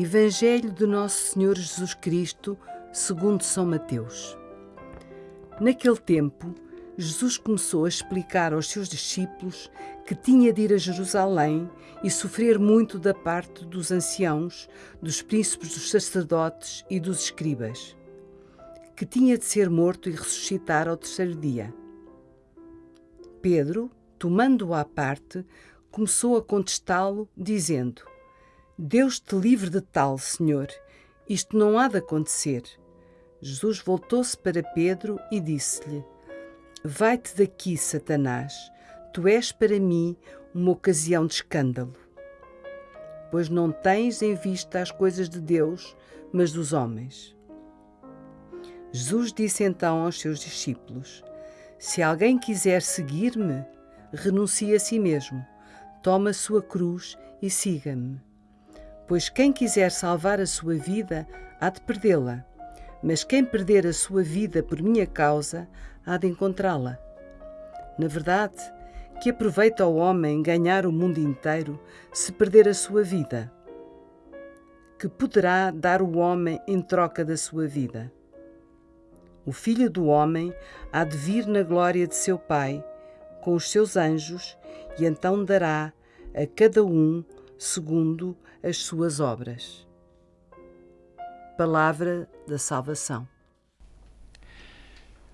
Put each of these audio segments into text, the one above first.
Evangelho de Nosso Senhor Jesus Cristo, segundo São Mateus. Naquele tempo, Jesus começou a explicar aos seus discípulos que tinha de ir a Jerusalém e sofrer muito da parte dos anciãos, dos príncipes dos sacerdotes e dos escribas, que tinha de ser morto e ressuscitar ao terceiro dia. Pedro, tomando-o à parte, começou a contestá-lo, dizendo: Deus te livre de tal, Senhor. Isto não há de acontecer. Jesus voltou-se para Pedro e disse-lhe: Vai-te daqui, Satanás. Tu és para mim uma ocasião de escândalo. Pois não tens em vista as coisas de Deus, mas dos homens. Jesus disse então aos seus discípulos: Se alguém quiser seguir-me, renuncie a si mesmo, toma a sua cruz e siga-me. Pois quem quiser salvar a sua vida, há de perdê-la. Mas quem perder a sua vida por minha causa, há de encontrá-la. Na verdade, que aproveita o homem ganhar o mundo inteiro se perder a sua vida? Que poderá dar o homem em troca da sua vida? O Filho do Homem há de vir na glória de seu Pai, com os seus anjos, e então dará a cada um segundo as suas obras. Palavra da Salvação.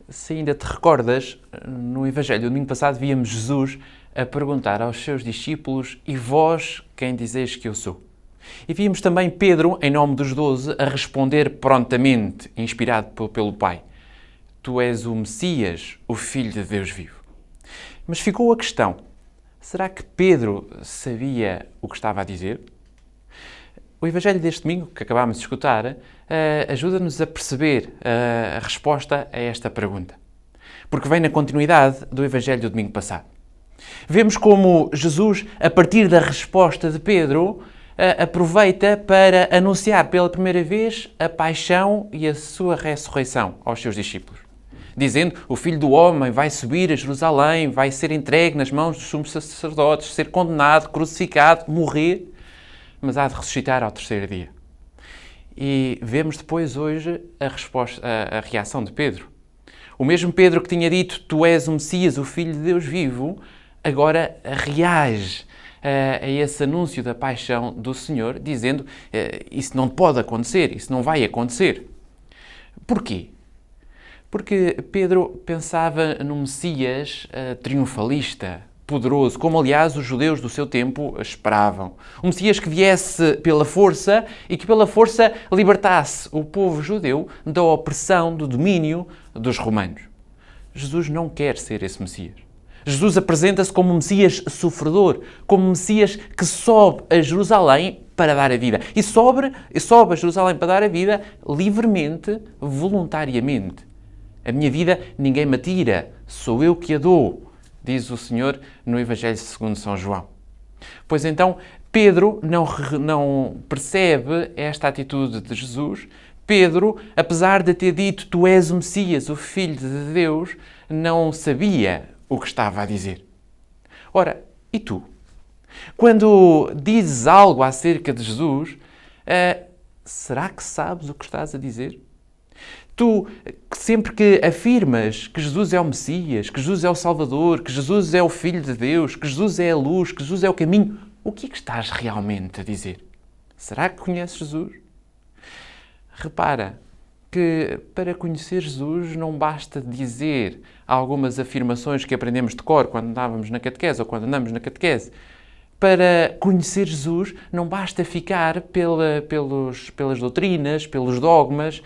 Se ainda te recordas, no Evangelho do domingo passado víamos Jesus a perguntar aos seus discípulos: E vós quem dizeis que eu sou? E víamos também Pedro, em nome dos doze, a responder prontamente, inspirado pelo Pai: Tu és o Messias, o Filho de Deus vivo. Mas ficou a questão: será que Pedro sabia o que estava a dizer? O Evangelho deste domingo, que acabámos de escutar, eh, ajuda-nos a perceber eh, a resposta a esta pergunta. Porque vem na continuidade do Evangelho do domingo passado. Vemos como Jesus, a partir da resposta de Pedro, eh, aproveita para anunciar pela primeira vez a paixão e a sua ressurreição aos seus discípulos. Dizendo: O filho do homem vai subir a Jerusalém, vai ser entregue nas mãos dos sumos sacerdotes, ser condenado, crucificado, morrer mas há de ressuscitar ao terceiro dia. E vemos depois hoje a, resposta, a, a reação de Pedro. O mesmo Pedro que tinha dito: Tu és o Messias, o Filho de Deus vivo, agora reage a, a esse anúncio da paixão do Senhor, dizendo: Isso não pode acontecer, isso não vai acontecer. Porquê? Porque Pedro pensava no Messias uh, triunfalista, poderoso, como aliás os judeus do seu tempo esperavam. Um Messias que viesse pela força e que pela força libertasse o povo judeu da opressão, do domínio dos romanos. Jesus não quer ser esse Messias. Jesus apresenta-se como um Messias sofredor, como um Messias que sobe a Jerusalém para dar a vida. E sobe, sobe a Jerusalém para dar a vida livremente, voluntariamente. A minha vida ninguém me tira, sou eu que a dou diz o Senhor no Evangelho segundo São João. Pois então, Pedro não, não percebe esta atitude de Jesus. Pedro, apesar de ter dito tu és o Messias, o Filho de Deus, não sabia o que estava a dizer. Ora, e tu? Quando dizes algo acerca de Jesus, uh, será que sabes o que estás a dizer? Tu, sempre que afirmas que Jesus é o Messias, que Jesus é o Salvador, que Jesus é o Filho de Deus, que Jesus é a luz, que Jesus é o caminho, o que é que estás realmente a dizer? Será que conheces Jesus? Repara que para conhecer Jesus não basta dizer algumas afirmações que aprendemos de cor quando andávamos na catequese ou quando andamos na catequese. Para conhecer Jesus não basta ficar pela, pelos, pelas doutrinas, pelos dogmas,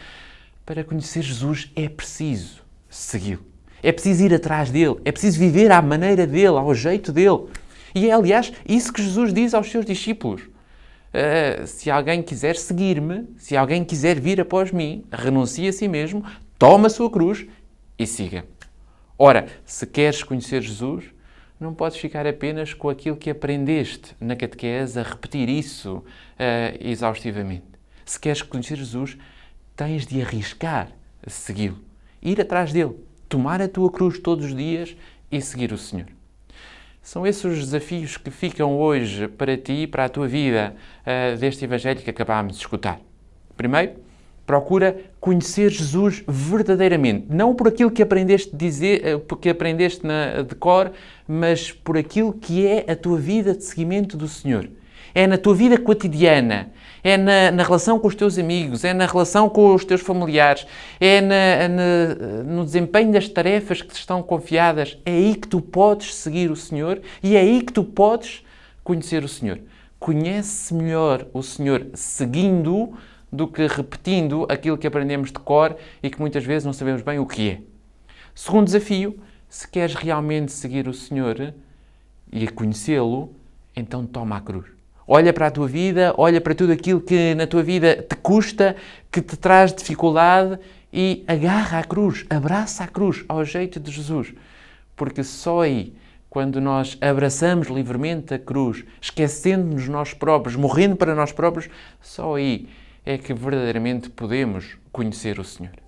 para conhecer Jesus é preciso segui-lo. É preciso ir atrás dele. É preciso viver à maneira dele, ao jeito dele. E é, aliás, isso que Jesus diz aos seus discípulos. Uh, se alguém quiser seguir-me, se alguém quiser vir após mim, renuncie a si mesmo, toma a sua cruz e siga. Ora, se queres conhecer Jesus, não podes ficar apenas com aquilo que aprendeste na catequese, a repetir isso uh, exaustivamente. Se queres conhecer Jesus, tens de arriscar a segui-lo, ir atrás dele, tomar a tua cruz todos os dias e seguir o Senhor. São esses os desafios que ficam hoje para ti, para a tua vida, uh, deste Evangelho que acabámos de escutar. Primeiro, procura conhecer Jesus verdadeiramente, não por aquilo que aprendeste dizer, uh, que aprendeste na, de cor, mas por aquilo que é a tua vida de seguimento do Senhor é na tua vida cotidiana, é na, na, relação com os teus amigos, é na relação com os teus familiares, é na, na, no desempenho das tarefas que te estão confiadas. É aí que tu podes seguir o Senhor e é aí que tu podes conhecer o Senhor. Conhece melhor o Senhor seguindo do que repetindo aquilo que aprendemos de cor e que muitas vezes não sabemos bem o que é. Segundo desafio, se queres realmente seguir o Senhor e conhecê-lo, então toma a cruz. Olha para a tua vida, olha para tudo aquilo que na tua vida te custa, que te traz dificuldade e agarra a cruz, abraça a cruz ao jeito de Jesus. Porque só aí, quando nós abraçamos livremente a cruz, esquecendo-nos nós próprios, morrendo para nós próprios, só aí é que verdadeiramente podemos conhecer o Senhor.